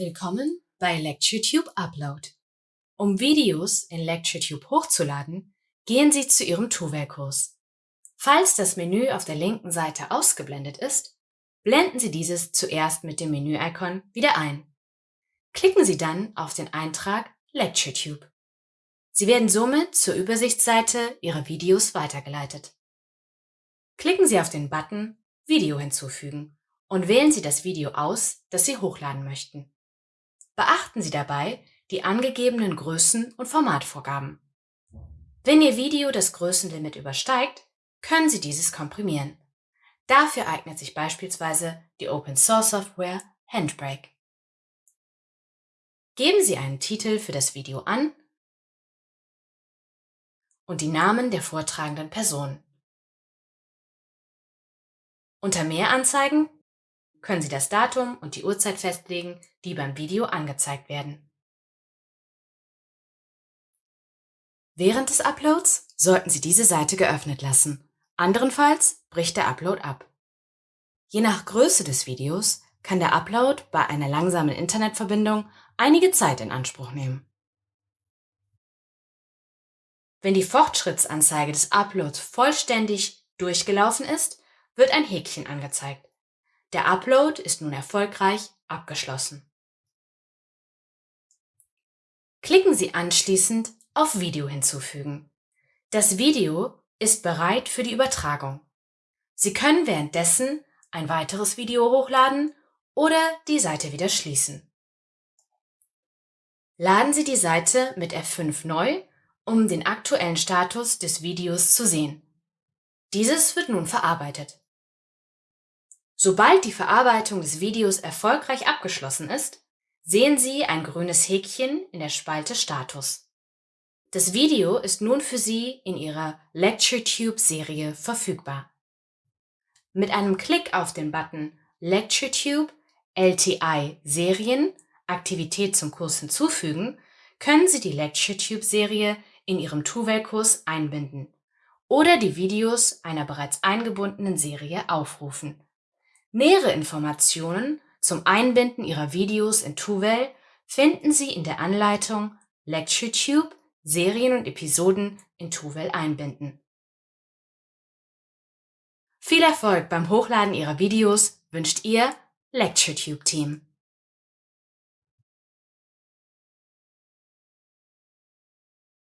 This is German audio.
Willkommen bei LectureTube Upload. Um Videos in LectureTube hochzuladen, gehen Sie zu Ihrem Tuvel-Kurs. Falls das Menü auf der linken Seite ausgeblendet ist, blenden Sie dieses zuerst mit dem Menü-Icon wieder ein. Klicken Sie dann auf den Eintrag LectureTube. Sie werden somit zur Übersichtsseite Ihrer Videos weitergeleitet. Klicken Sie auf den Button Video hinzufügen und wählen Sie das Video aus, das Sie hochladen möchten. Beachten Sie dabei die angegebenen Größen und Formatvorgaben. Wenn Ihr Video das Größenlimit übersteigt, können Sie dieses komprimieren. Dafür eignet sich beispielsweise die Open Source Software Handbrake. Geben Sie einen Titel für das Video an und die Namen der vortragenden Person. Unter Mehr anzeigen können Sie das Datum und die Uhrzeit festlegen, die beim Video angezeigt werden. Während des Uploads sollten Sie diese Seite geöffnet lassen. Anderenfalls bricht der Upload ab. Je nach Größe des Videos kann der Upload bei einer langsamen Internetverbindung einige Zeit in Anspruch nehmen. Wenn die Fortschrittsanzeige des Uploads vollständig durchgelaufen ist, wird ein Häkchen angezeigt. Der Upload ist nun erfolgreich abgeschlossen. Klicken Sie anschließend auf Video hinzufügen. Das Video ist bereit für die Übertragung. Sie können währenddessen ein weiteres Video hochladen oder die Seite wieder schließen. Laden Sie die Seite mit F5 neu, um den aktuellen Status des Videos zu sehen. Dieses wird nun verarbeitet. Sobald die Verarbeitung des Videos erfolgreich abgeschlossen ist, sehen Sie ein grünes Häkchen in der Spalte Status. Das Video ist nun für Sie in Ihrer LectureTube-Serie verfügbar. Mit einem Klick auf den Button LectureTube LTI Serien Aktivität zum Kurs hinzufügen, können Sie die LectureTube-Serie in Ihrem Tuvel-Kurs einbinden oder die Videos einer bereits eingebundenen Serie aufrufen. Nähere Informationen zum Einbinden Ihrer Videos in Tuvel finden Sie in der Anleitung LectureTube Serien und Episoden in Tuvel einbinden. Viel Erfolg beim Hochladen Ihrer Videos wünscht Ihr LectureTube-Team.